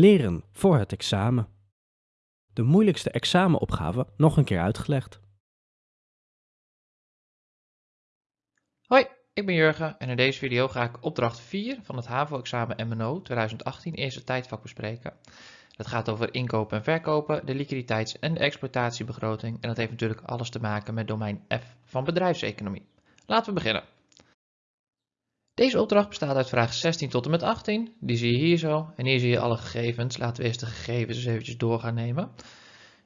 Leren voor het examen. De moeilijkste examenopgave nog een keer uitgelegd. Hoi, ik ben Jurgen en in deze video ga ik opdracht 4 van het HAVO-examen MNO 2018 eerste tijdvak bespreken. Dat gaat over inkopen en verkopen, de liquiditeits- en de exploitatiebegroting en dat heeft natuurlijk alles te maken met domein F van bedrijfseconomie. Laten we beginnen. Deze opdracht bestaat uit vraag 16 tot en met 18. Die zie je hier zo. En hier zie je alle gegevens. Laten we eerst de gegevens eens eventjes door gaan nemen.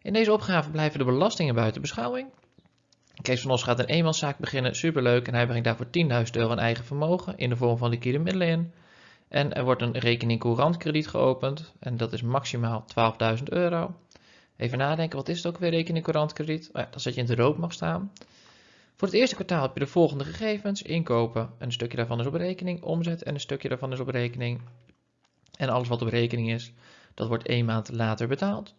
In deze opgave blijven de belastingen buiten beschouwing. Kees van Os gaat een eenmanszaak beginnen, superleuk. En hij brengt daarvoor 10.000 euro aan eigen vermogen in de vorm van liquide middelen in. En er wordt een rekening courantkrediet geopend. En dat is maximaal 12.000 euro. Even nadenken, wat is het ook weer rekening courantkrediet? Oh ja, dat zet je in de rood mag staan. Voor het eerste kwartaal heb je de volgende gegevens. Inkopen, en een stukje daarvan is op rekening. Omzet en een stukje daarvan is op rekening. En alles wat op rekening is, dat wordt één maand later betaald.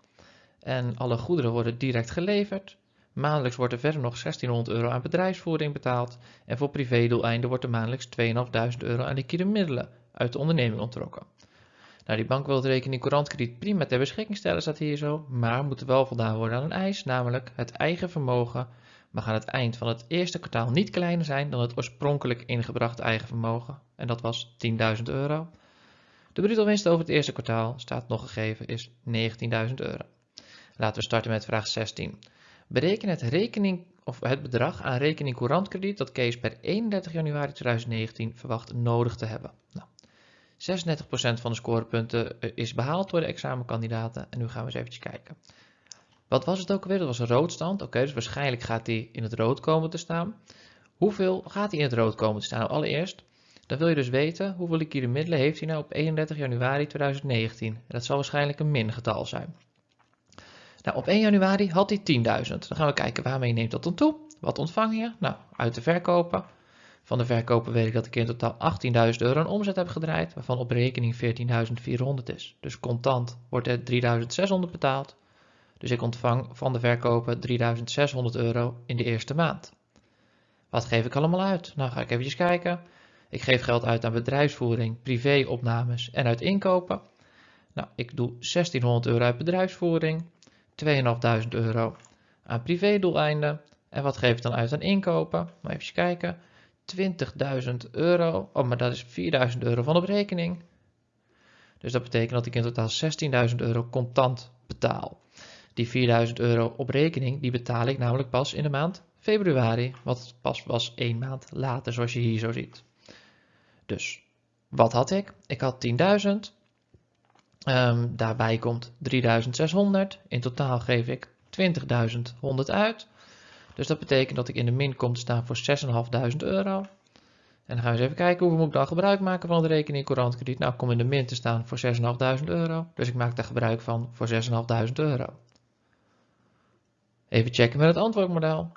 En alle goederen worden direct geleverd. Maandelijks wordt er verder nog 1600 euro aan bedrijfsvoering betaald. En voor privédoeleinden wordt er maandelijks 2500 euro aan liquide middelen uit de onderneming ontrokken. Nou, die bank wil het rekening courantkrediet prima ter beschikking stellen, staat hier zo. Maar moet wel voldaan worden aan een eis, namelijk het eigen vermogen mag aan het eind van het eerste kwartaal niet kleiner zijn dan het oorspronkelijk ingebrachte eigen vermogen. En dat was 10.000 euro. De bruto winst over het eerste kwartaal, staat nog gegeven, is 19.000 euro. Laten we starten met vraag 16. Bereken het, rekening, of het bedrag aan rekening courantkrediet dat Kees per 31 januari 2019 verwacht nodig te hebben. Nou, 36% van de scorepunten eh, is behaald door de examenkandidaten en nu gaan we eens even kijken. Wat was het ook alweer? Dat was een roodstand. Oké, dus waarschijnlijk gaat hij in het rood komen te staan. Hoeveel gaat hij in het rood komen te staan? Nou, allereerst, dan wil je dus weten hoeveel liquide middelen heeft hij nou op 31 januari 2019. dat zal waarschijnlijk een min getal zijn. Nou, op 1 januari had hij 10.000. Dan gaan we kijken waarmee neemt dat dan toe. Wat ontvang je? Nou, uit de verkopen. Van de verkopen weet ik dat ik in totaal 18.000 euro aan omzet heb gedraaid, waarvan op rekening 14.400 is. Dus contant wordt er 3.600 betaald. Dus ik ontvang van de verkoper 3600 euro in de eerste maand. Wat geef ik allemaal uit? Nou ga ik even kijken. Ik geef geld uit aan bedrijfsvoering, privéopnames en uit inkopen. Nou, ik doe 1600 euro uit bedrijfsvoering, 2500 euro aan privédoeleinden. En wat geef ik dan uit aan inkopen? Maar even kijken. 20.000 euro. Oh, maar dat is 4.000 euro van op rekening. Dus dat betekent dat ik in totaal 16.000 euro contant betaal. Die 4000 euro op rekening, die betaal ik namelijk pas in de maand februari, wat pas was één maand later, zoals je hier zo ziet. Dus, wat had ik? Ik had 10.000. Um, ehm, daarbij komt 3600. In totaal geef ik 20.100 uit. Dus dat betekent dat ik in de min kom te staan voor 6.500 euro. En dan gaan we eens even kijken hoeveel moet ik dan gebruik maken van de rekening courantkrediet. Nou, ik kom in de min te staan voor 6.500 euro. Dus ik maak daar gebruik van voor 6.500 euro. Even checken met het antwoordmodel.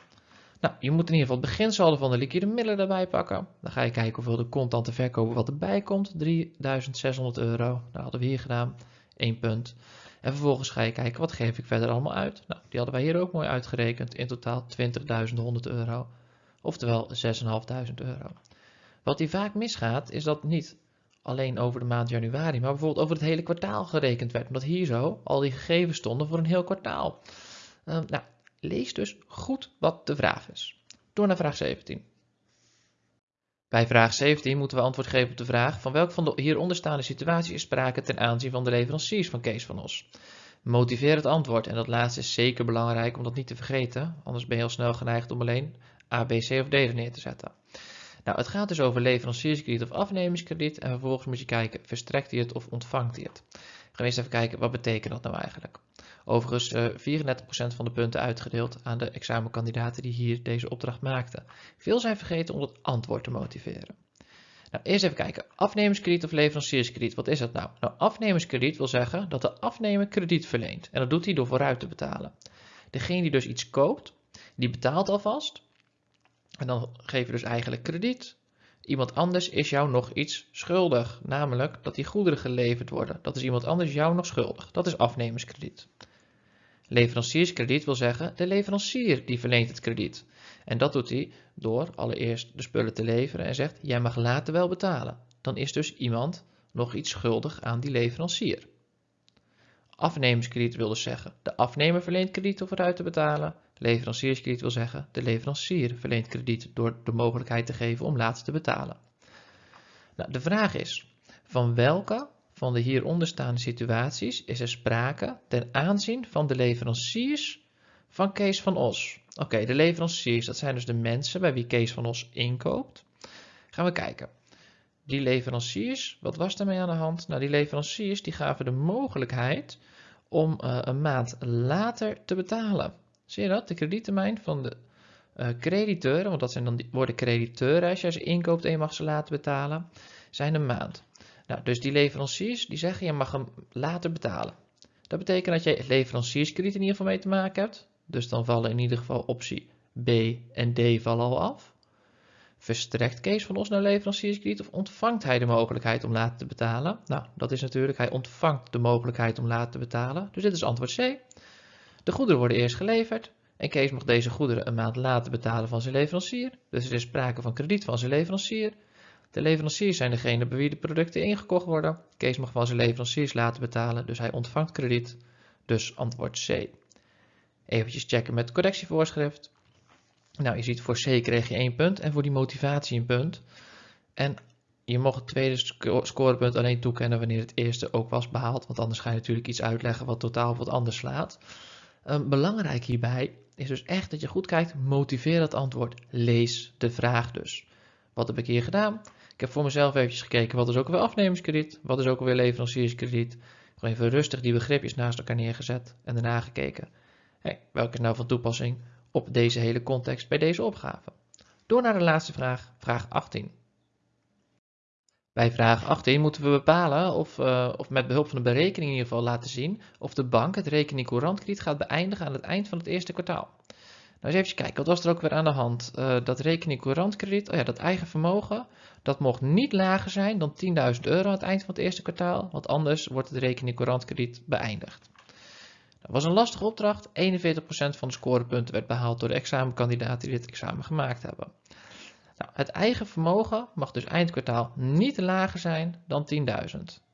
Nou, je moet in ieder geval het beginsaldo van de liquide middelen erbij pakken. Dan ga je kijken hoeveel de contante verkopen wat erbij komt. 3600 euro. Dat hadden we hier gedaan. 1 punt. En vervolgens ga je kijken wat geef ik verder allemaal uit. Nou, die hadden wij hier ook mooi uitgerekend. In totaal 20.100 euro. Oftewel 6.500 euro. Wat hier vaak misgaat is dat niet alleen over de maand januari, maar bijvoorbeeld over het hele kwartaal gerekend werd. Omdat hier zo al die gegevens stonden voor een heel kwartaal. Uh, nou, Lees dus goed wat de vraag is. Door naar vraag 17. Bij vraag 17 moeten we antwoord geven op de vraag van welk van de hieronder staande situaties is sprake ten aanzien van de leveranciers van Kees van Os. Motiveer het antwoord en dat laatste is zeker belangrijk om dat niet te vergeten, anders ben je heel snel geneigd om alleen A, B, C of D er neer te zetten. Nou, het gaat dus over leverancierskrediet of afnemingskrediet en vervolgens moet je kijken, verstrekt hij het of ontvangt hij het? Gaan we eens even kijken, wat betekent dat nou eigenlijk? Overigens uh, eh, 34% van de punten uitgedeeld aan de examenkandidaten die hier deze opdracht maakten. Veel zijn vergeten om het antwoord te motiveren. Nou, eerst even kijken. Afnemerskrediet of leverancierskrediet, wat is dat nou? Nou, afnemerskrediet wil zeggen dat de afnemer krediet verleent. En dat doet hij door vooruit te betalen. Degene die dus iets koopt, die betaalt alvast. En dan geef je dus eigenlijk krediet. Iemand anders is jou nog iets schuldig, namelijk dat die goederen geleverd worden. Dat is iemand anders jou nog schuldig. Dat is afnemerskrediet. Leverancierskrediet wil zeggen de leverancier die verleent het krediet. En dat doet hij door allereerst de spullen te leveren en zegt jij mag later wel betalen. Dan is dus iemand nog iets schuldig aan die leverancier. Afnemerskrediet wil dus zeggen de afnemer verleent krediet om vooruit te betalen. Leverancierskrediet wil zeggen de leverancier verleent krediet door de mogelijkheid te geven om later te betalen. Nou, de vraag is, van welke van de hieronder staande situaties is er sprake ten aanzien van de leveranciers van Kees van Os? Oké, de leveranciers, dat zijn dus de mensen bij wie Kees van Os inkoopt. Gaan we kijken. Die leveranciers, wat was daarmee aan de hand? Nou, die leveranciers die gaven de mogelijkheid om uh, een maand later te betalen. Zie je dat? De krediettermijn van de uh, crediteuren, want dat zijn dan die, worden crediteuren als je ze inkoopt en je mag ze laten betalen, zijn een maand. Nou, dus die leveranciers die zeggen je mag hem later betalen. Dat betekent dat je leverancierskrediet in ieder geval mee te maken hebt. Dus dan vallen in ieder geval optie B en D vallen al af. Verstrekt Kees van ons naar leverancierskrediet of ontvangt hij de mogelijkheid om later te betalen? Nou, dat is natuurlijk, hij ontvangt de mogelijkheid om later te betalen. Dus dit is antwoord C. De goederen worden eerst geleverd en Kees mag deze goederen een maand later betalen van zijn leverancier. Dus er is sprake van krediet van zijn leverancier. De leveranciers zijn degene bij wie de producten ingekocht worden. Kees mag van zijn leveranciers laten betalen, dus hij ontvangt krediet. Dus antwoord C. Even checken met correctievoorschrift. Nou, je ziet voor C kreeg je 1 punt en voor die motivatie een punt. En je mocht het tweede scorepunt alleen toekennen wanneer het eerste ook was behaald, want anders ga je natuurlijk iets uitleggen wat totaal wat anders slaat. Um, belangrijk hierbij is dus echt dat je goed kijkt, motiveer het antwoord, lees de vraag dus. Wat heb ik hier gedaan? Ik heb voor mezelf eventjes gekeken, wat is ook weer afnemerskrediet, wat is ook weer leverancierskrediet. Gewoon even rustig die begripjes naast elkaar neergezet en daarna gekeken. Hey, welke is nou van toepassing op deze hele context bij deze opgave? Door naar de laatste vraag, vraag 18. Bij vraag 18 moeten we bepalen of, uh, of met behulp van de berekening in ieder geval laten zien of de bank het rekening courantkrediet gaat beëindigen aan het eind van het eerste kwartaal. Nou, eens even kijken, wat was er ook weer aan de hand? Uh, dat rekening courantkrediet, oh ja, dat eigen vermogen, dat mocht niet lager zijn dan 10.000 euro aan het eind van het eerste kwartaal, want anders wordt het rekening courantkrediet beëindigd. Dat was een lastige opdracht, 41% van de scorepunten werd behaald door de examenkandidaten die dit examen gemaakt hebben. Nou, het eigen vermogen mag dus eindkwartaal niet lager zijn dan 10.000. Dan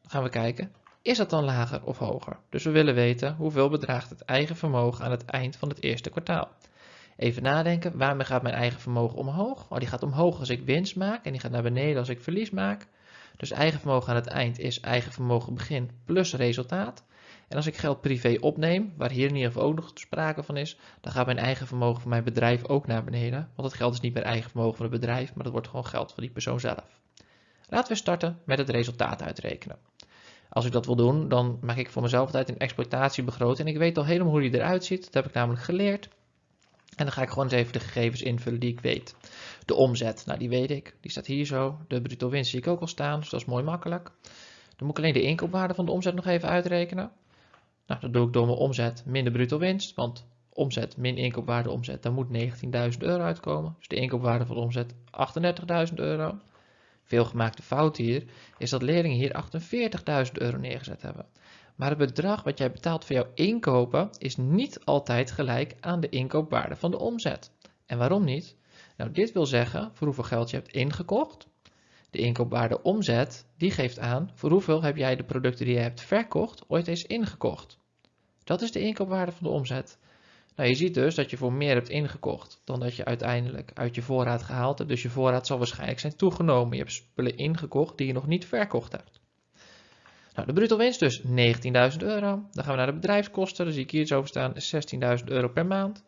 gaan we kijken, is dat dan lager of hoger? Dus we willen weten hoeveel bedraagt het eigen vermogen aan het eind van het eerste kwartaal. Even nadenken, waarmee gaat mijn eigen vermogen omhoog? Oh, die gaat omhoog als ik winst maak en die gaat naar beneden als ik verlies maak. Dus eigen vermogen aan het eind is eigen vermogen begin plus resultaat. En als ik geld privé opneem, waar hier in ieder geval ook nog sprake van is, dan gaat mijn eigen vermogen van mijn bedrijf ook naar beneden. Want het geld is niet meer eigen vermogen van het bedrijf, maar dat wordt gewoon geld van die persoon zelf. Laten we starten met het resultaat uitrekenen. Als ik dat wil doen, dan maak ik voor mezelf altijd een exploitatiebegroting. En ik weet al helemaal hoe die eruit ziet. Dat heb ik namelijk geleerd. En dan ga ik gewoon eens even de gegevens invullen die ik weet. De omzet, nou die weet ik. Die staat hier zo. De bruto winst zie ik ook al staan, dus dat is mooi makkelijk. Dan moet ik alleen de inkoopwaarde van de omzet nog even uitrekenen. Nou, dat doe ik door mijn omzet min de bruto winst, want omzet min inkoopwaarde omzet, daar moet 19.000 euro uitkomen. Dus de inkoopwaarde van de omzet 38.000 euro. Veel gemaakte fout hier is dat leerlingen hier 48.000 euro neergezet hebben. Maar het bedrag wat jij betaalt voor jouw inkopen is niet altijd gelijk aan de inkoopwaarde van de omzet. En waarom niet? Nou, dit wil zeggen voor hoeveel geld je hebt ingekocht. De inkoopwaarde omzet, die geeft aan voor hoeveel heb jij de producten die je hebt verkocht ooit eens ingekocht. Dat is de inkoopwaarde van de omzet. Nou, je ziet dus dat je voor meer hebt ingekocht dan dat je uiteindelijk uit je voorraad gehaald hebt. Dus je voorraad zal waarschijnlijk zijn toegenomen. Je hebt spullen ingekocht die je nog niet verkocht hebt. Nou, de bruto winst dus 19.000 euro. Dan gaan we naar de bedrijfskosten. Dan zie ik hier zo staan 16.000 euro per maand.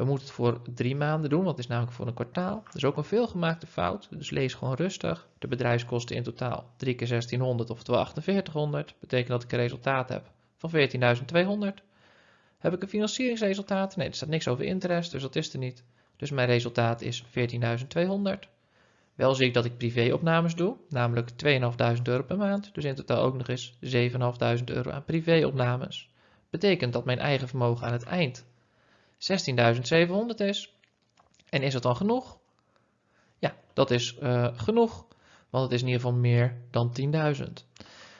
We moeten het voor drie maanden doen, want is namelijk voor een kwartaal. Dat is ook een veelgemaakte fout, dus lees gewoon rustig. De bedrijfskosten in totaal 3 keer 1600, oftewel 4800. Betekent dat ik een resultaat heb van 14.200. Heb ik een financieringsresultaat? Nee, er staat niks over interest, dus dat is er niet. Dus mijn resultaat is 14.200. Wel zie ik dat ik privéopnames doe, namelijk 2.500 euro per maand. Dus in totaal ook nog eens 7.500 euro aan privéopnames. Betekent dat mijn eigen vermogen aan het eind 16.700 is. En is het dan genoeg? Ja, dat is uh, genoeg, want het is in ieder geval meer dan 10.000.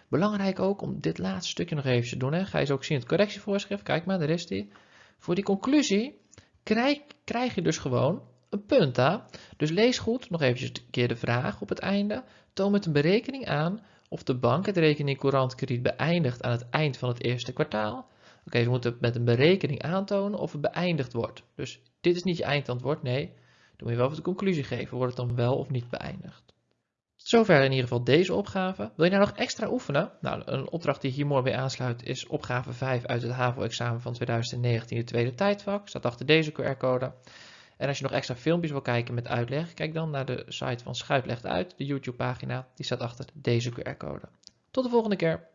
Belangrijk ook om dit laatste stukje nog even te doen. Hè. Ga je zo ook zien het correctievoorschrift. Kijk maar, daar is die. Voor die conclusie krijg, krijg je dus gewoon een punt. Hè? Dus lees goed, nog eventjes een keer de vraag op het einde. Toon met een berekening aan of de bank het rekening krediet beëindigt aan het eind van het eerste kwartaal. Oké, we moeten met een berekening aantonen of het beëindigd wordt. Dus dit is niet je eindantwoord, nee. Dan moet je wel even de conclusie geven, wordt het dan wel of niet beëindigd. Tot zover in ieder geval deze opgave. Wil je nou nog extra oefenen? Nou, een opdracht die hier mooi bij aansluit is opgave 5 uit het HAVO-examen van 2019, de tweede tijdvak. Staat achter deze QR-code. En als je nog extra filmpjes wil kijken met uitleg, kijk dan naar de site van Schuit Legt Uit, de YouTube-pagina. Die staat achter deze QR-code. Tot de volgende keer.